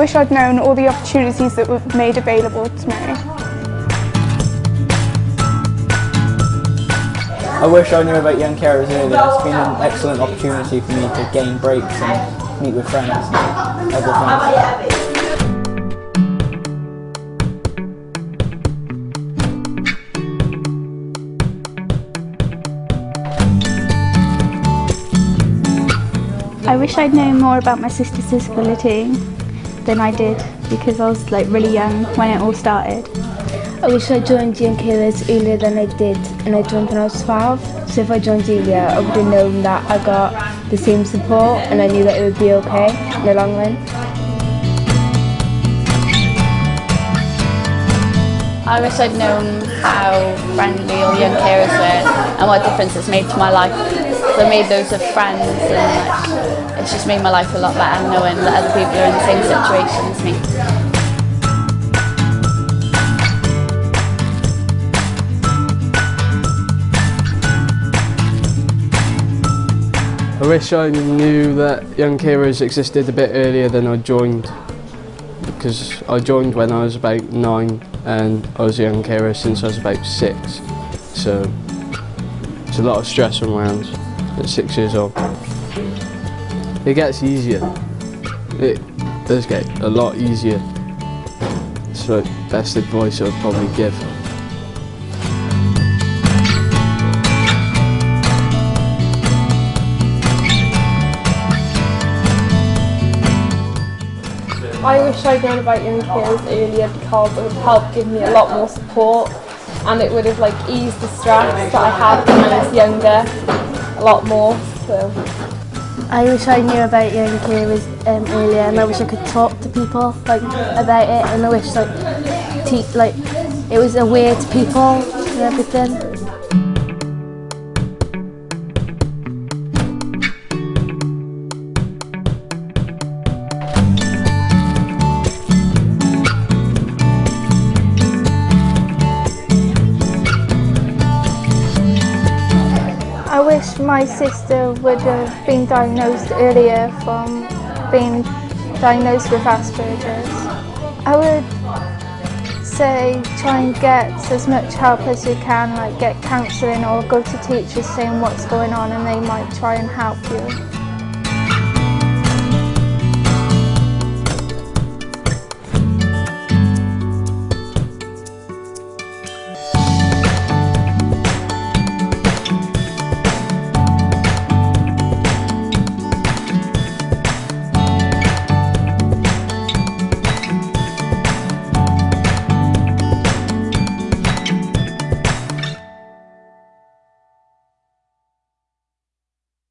I wish I'd known all the opportunities that were made available to me. I wish I knew about Young Carers earlier. It's been an excellent opportunity for me to gain breaks and meet with friends and other things. I wish I'd known more about my sister's disability than I did because I was like really young when it all started. I wish I joined Young Carers earlier than I did and I joined when I was 12 so if I joined earlier I would have known that I got the same support and I knew that it would be okay in the long run. I wish I'd known how friendly all young carers were and what difference it's made to my life. I made loads of friends and like, it's just made my life a lot better knowing that other people are in the same situation as me. I wish I knew that Young Carers existed a bit earlier than I joined because I joined when I was about nine and I was a Young Carer since I was about six so it's a lot of stress on around at six years old. It gets easier, it does get a lot easier so best advice I would probably give. I wish I'd known about young carers earlier because it would help give me a lot more support and it would have like eased the stress that I had when I was younger a lot more. So. I wish I knew about young carers um, earlier and I wish I could talk to people like about it and I wish like, te like it was aware to people and everything. My sister would have been diagnosed earlier from being diagnosed with Asperger's. I would say try and get as much help as you can, like get counselling or go to teachers saying what's going on and they might try and help you.